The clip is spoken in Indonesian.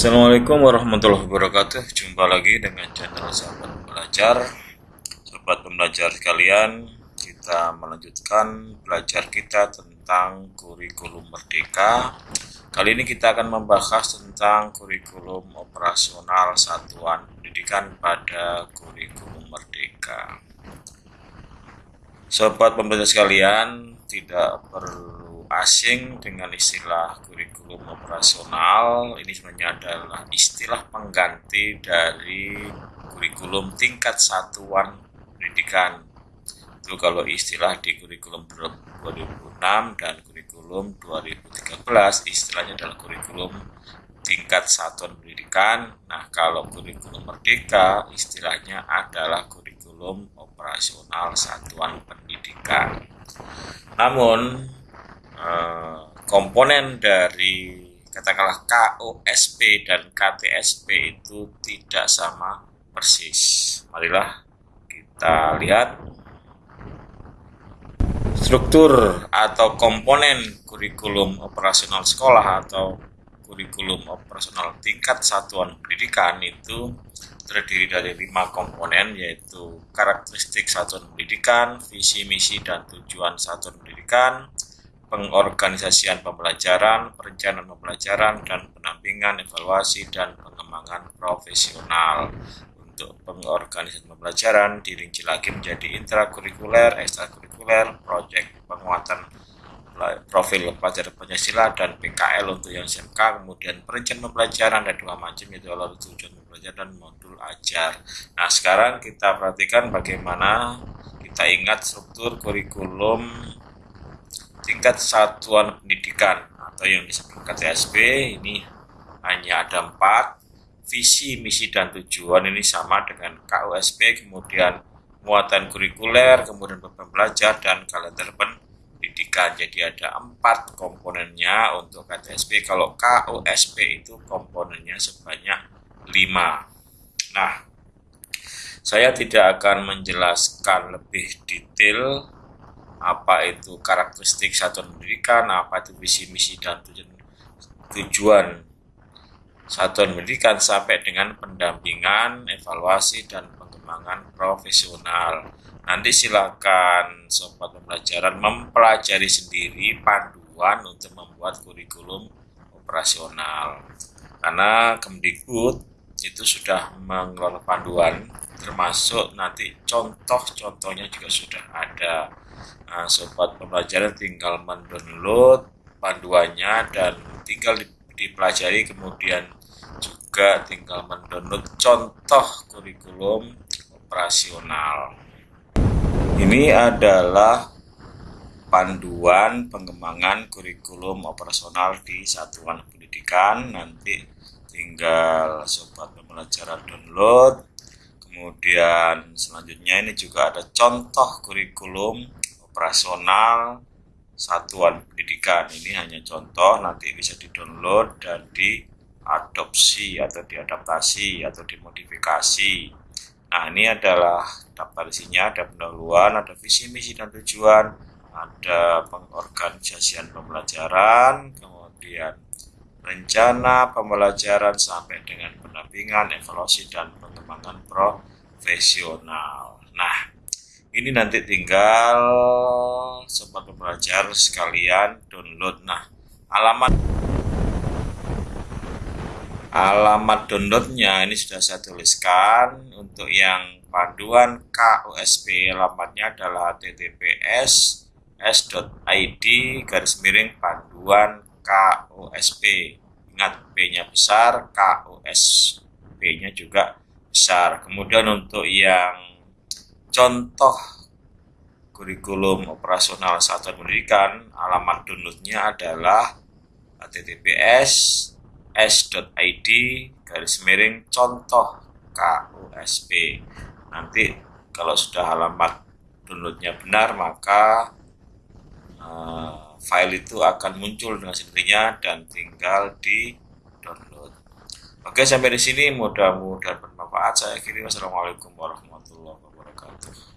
Assalamualaikum warahmatullahi wabarakatuh. Jumpa lagi dengan channel Sahabat Belajar Sobat pembelajar sekalian Kita melanjutkan belajar kita tentang kurikulum merdeka. Kali ini kita akan membahas tentang kurikulum operasional satuan pendidikan pada kurikulum merdeka. Sobat pembelajar sekalian Tidak perlu asing dengan istilah kurikulum operasional. Ini sebenarnya adalah istilah pengganti dari kurikulum tingkat satuan pendidikan. Itu kalau istilah di kurikulum 2006 dan kurikulum 2013 istilahnya adalah kurikulum tingkat satuan pendidikan. Nah kalau kurikulum merdeka istilahnya adalah kurikulum operasional satuan pendidikan. Namun Eh, komponen dari katakanlah KOSP dan KTSP itu tidak sama persis. Marilah kita lihat struktur atau komponen kurikulum operasional sekolah atau kurikulum operasional tingkat satuan pendidikan itu terdiri dari lima komponen yaitu karakteristik satuan pendidikan, visi misi dan tujuan satuan pendidikan, pengorganisasian pembelajaran, perencanaan pembelajaran, dan pendampingan, evaluasi, dan pengembangan profesional. Untuk pengorganisasian pembelajaran dirinci lagi menjadi intrakurikuler, ekstrakurikuler, proyek penguatan profil pelajar Pancasila dan PKL untuk yang SMK, kemudian perencanaan pembelajaran ada dua macam yaitu lalu tujuan pembelajaran dan modul ajar. Nah sekarang kita perhatikan bagaimana kita ingat struktur kurikulum tingkat satuan pendidikan atau yang disebut KTSP ini hanya ada empat visi, misi, dan tujuan ini sama dengan KUSP, kemudian muatan kurikuler, kemudian beban belajar, dan kalender pendidikan. Jadi ada empat komponennya untuk KTSP. Kalau KUSP itu komponennya sebanyak lima. Nah, saya tidak akan menjelaskan lebih detail apa itu karakteristik satuan pendidikan, apa itu visi misi dan tujuan, tujuan satuan pendidikan sampai dengan pendampingan, evaluasi dan pengembangan profesional. Nanti silakan sobat pembelajaran mempelajari sendiri panduan untuk membuat kurikulum operasional. Karena Kemdikbud itu sudah mengelola panduan termasuk nanti contoh-contohnya juga sudah ada Nah, sobat pembelajaran tinggal mendownload panduannya dan tinggal dipelajari kemudian juga tinggal mendownload contoh kurikulum operasional. Ini adalah panduan pengembangan kurikulum operasional di satuan pendidikan. Nanti tinggal sobat pembelajaran download. Kemudian selanjutnya ini juga ada contoh kurikulum operasional satuan pendidikan. Ini hanya contoh nanti bisa di-download dan diadopsi atau diadaptasi atau dimodifikasi. Nah ini adalah daftar isinya ada pendahuluan ada visi misi dan tujuan ada pengorganisasian pembelajaran kemudian rencana pembelajaran sampai dengan pendampingan evaluasi dan pengembangan profesional. Nah ini nanti tinggal sobat pembelajar sekalian download. Nah alamat alamat downloadnya ini sudah saya tuliskan. Untuk yang panduan KUSP alamatnya adalah https s.id garis miring panduan KUSP ingat P. Nya besar KUSP nya juga besar. Kemudian untuk yang contoh kurikulum operasional satuan pendidikan alamat downloadnya adalah https s.id garis miring contoh KUSP nanti kalau sudah alamat downloadnya benar maka uh, file itu akan muncul dengan sendirinya dan tinggal di oke sampai di sini. Mudah-mudahan bermanfaat. Saya kiri wassalamualaikum warahmatullahi wabarakatuh